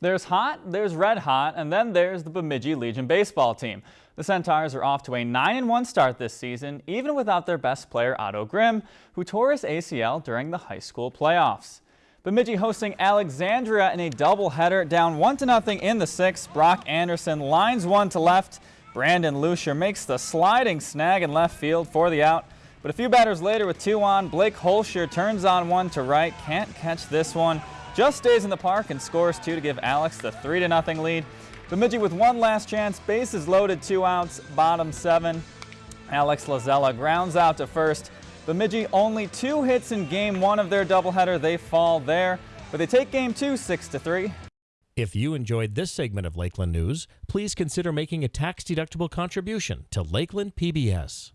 There's hot, there's red hot, and then there's the Bemidji Legion baseball team. The Centaurs are off to a 9-1 start this season, even without their best player Otto Grimm, who tore his ACL during the high school playoffs. Bemidji hosting Alexandria in a doubleheader, down 1-0 in the sixth. Brock Anderson lines one to left. Brandon Lucier makes the sliding snag in left field for the out. But a few batters later with two on, Blake Holscher turns on one to right, can't catch this one. Just stays in the park and scores two to give Alex the 3-0 lead. Bemidji with one last chance, bases loaded, two outs, bottom seven. Alex Lazella grounds out to first. Bemidji only two hits in game one of their doubleheader. They fall there, but they take game two 6 to 3. If you enjoyed this segment of Lakeland News, please consider making a tax-deductible contribution to Lakeland PBS.